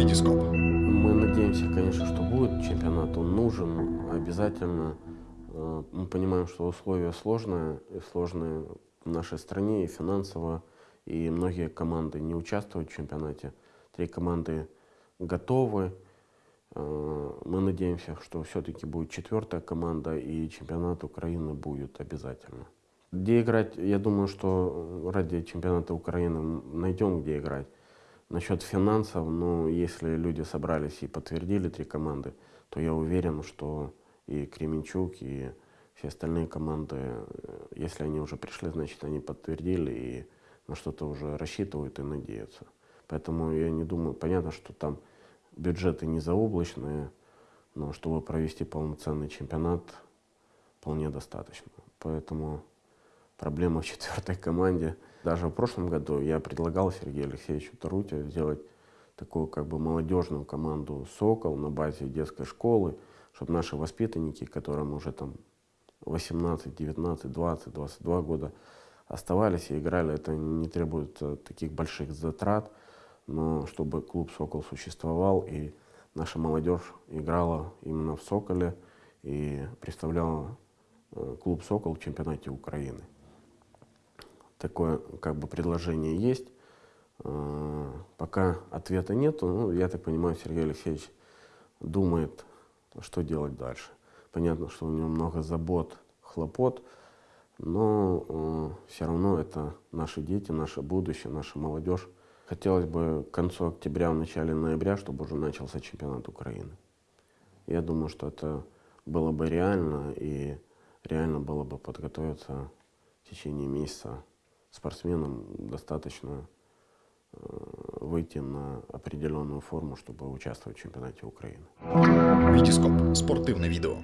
Витископ. Мы надеемся, конечно, что будет чемпионат, он нужен обязательно. Э, Мы понимаем, что условия сложные, сложные в нашей стране и финансово, и многие команды не участвуют в чемпионате. Три команды готовы. Э, Мы надеемся, что все-таки будет четвертая команда, и чемпионат Украины будет обязательно. Где играть, я думаю, что ради чемпионата Украины найдем, где играть. Насчет финансов, ну, если люди собрались и подтвердили три команды, то я уверен, что и Кременчук, и все остальные команды, э, если они уже пришли, значит, они подтвердили и на что-то уже рассчитывают и надеются. Поэтому я не думаю, понятно, что там бюджеты не заоблачные, но чтобы провести полноценный чемпионат, вполне достаточно. Поэтому проблема в четвертой команде. Даже в прошлом году я предлагал Сергею Алексеевичу Тарутю сделать такую как бы молодежную команду «Сокол» на базе детской школы, чтобы наши воспитанники, которым уже там 18, 19, 20, 22 года оставались и играли, это не требует э, таких больших затрат, но чтобы клуб «Сокол» существовал и наша молодежь играла именно в «Соколе» и представляла э, клуб «Сокол» в чемпионате Украины такое как бы предложение есть. Э, Пока ответа нету, ну, я так понимаю, Сергей Алексеевич думает, что делать дальше. Понятно, что у него много забот, хлопот, но э, все равно это наши дети, наше будущее, наша молодежь. Хотелось бы к концу октября, в начале ноября, чтобы уже начался чемпионат Украины. Я думаю, что это было бы реально, и реально было бы подготовиться в течение месяца спортсменам достаточно э, выйти на определенную форму, чтобы участвовать в чемпионате Украины. Витископ. Спортивне відео.